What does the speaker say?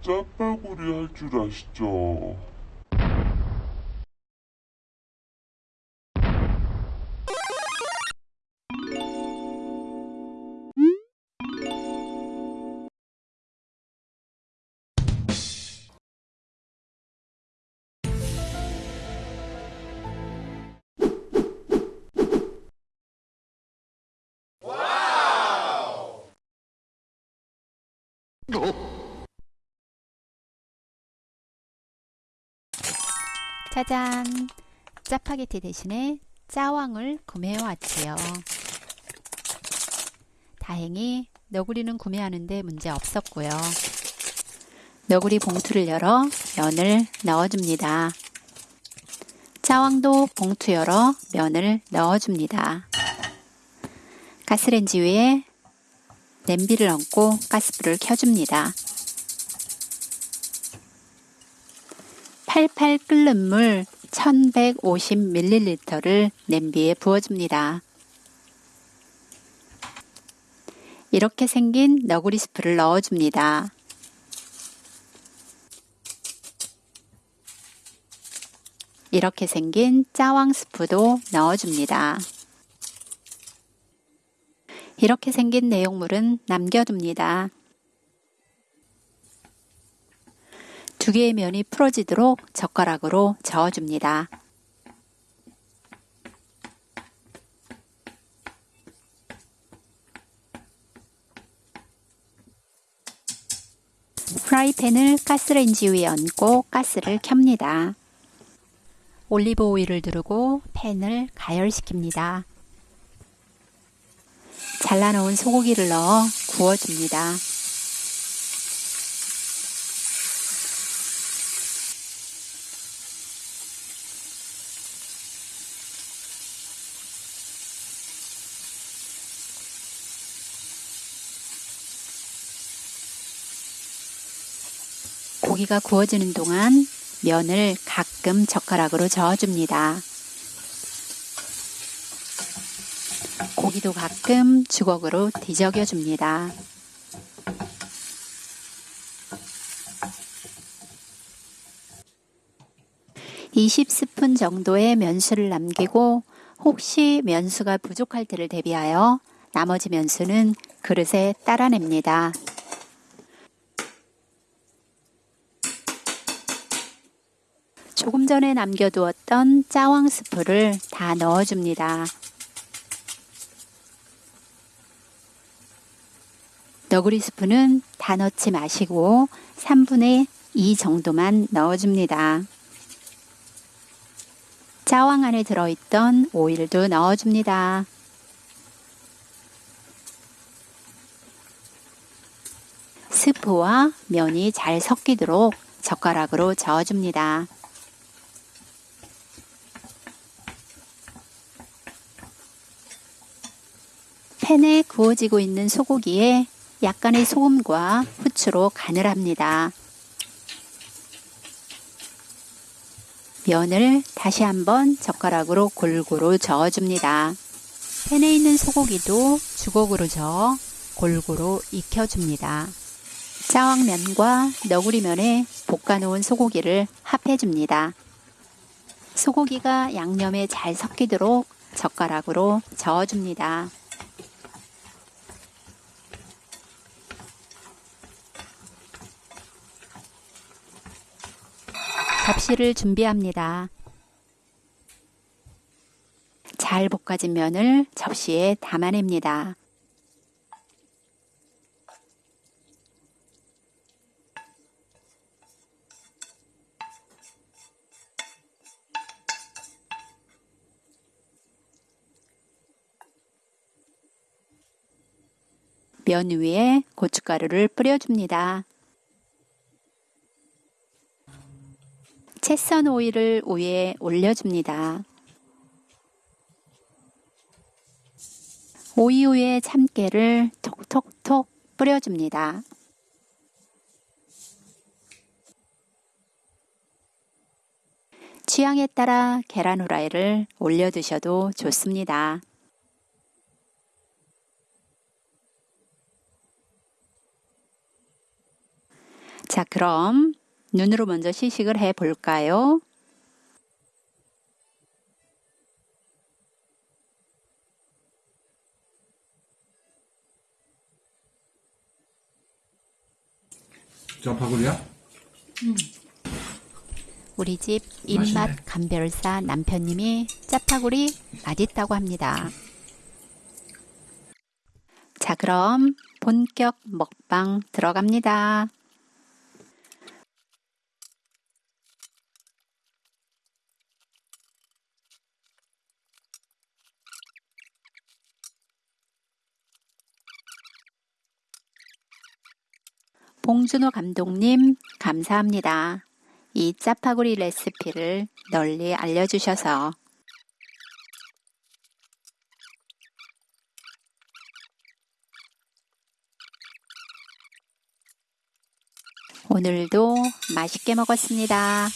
짜파구리 할 줄 아시죠? 짜잔! 짜파게티 대신에 짜왕을 구매해 왔지요. 다행히 너구리는 구매하는데 문제 없었고요. 너구리 봉투를 열어 면을 넣어줍니다. 짜왕도 봉투 열어 면을 넣어줍니다. 가스레인지 위에 냄비를 얹고 가스불을 켜줍니다. 팔팔 끓는 물 1150ml를 냄비에 부어줍니다. 이렇게 생긴 너구리 스프를 넣어줍니다. 이렇게 생긴 짜왕 스프도 넣어줍니다. 이렇게 생긴 내용물은 남겨둡니다. 두 개의 면이 풀어지도록 젓가락으로 저어줍니다. 프라이팬을 가스레인지 위에 얹고 가스를 켭니다. 올리브 오일을 두르고 팬을 가열시킵니다. 잘라놓은 소고기를 넣어 구워줍니다. 고기가 구워지는 동안 면을 가끔 젓가락으로 저어줍니다. 고기도 가끔 주걱으로 뒤적여 줍니다. (20스푼) 정도의 면수를 남기고 혹시 면수가 부족할 때를 대비하여 나머지 면수는 그릇에 따라냅니다. 조금 전에 남겨두었던 짜왕 스프를 다 넣어줍니다. 너구리 스프는 다 넣지 마시고 3분의 2 정도만 넣어줍니다. 짜왕 안에 들어있던 오일도 넣어줍니다. 스프와 면이 잘 섞이도록 젓가락으로 저어줍니다. 팬에 구워지고 있는 소고기에 약간의 소금과 후추로 간을 합니다. 면을 다시 한번 젓가락으로 골고루 저어줍니다. 팬에 있는 소고기도 주걱으로 저어 골고루 익혀줍니다. 짜왕면과 너구리면에 볶아놓은 소고기를 합해줍니다. 소고기가 양념에 잘 섞이도록 젓가락으로 저어줍니다. 접시를 준비합니다. 잘 볶아진 면을 접시에 담아냅니다. 면 위에 고춧가루를 뿌려줍니다. 채썬 오일을 위에 올려줍니다. 오이 위에 참깨를 톡톡톡 뿌려줍니다. 취향에 따라 계란 후라이를 올려 드셔도 좋습니다. 자, 그럼 눈으로 먼저 시식을 해 볼까요? 짜파구리야? 우리 집 입맛 맛있네. 감별사 남편님이 짜파구리 맛있다고 합니다. 자, 그럼 본격 먹방 들어갑니다. 봉준호 감독님, 감사합니다. 이 짜파구리 레시피를 널리 알려주셔서 오늘도 맛있게 먹었습니다.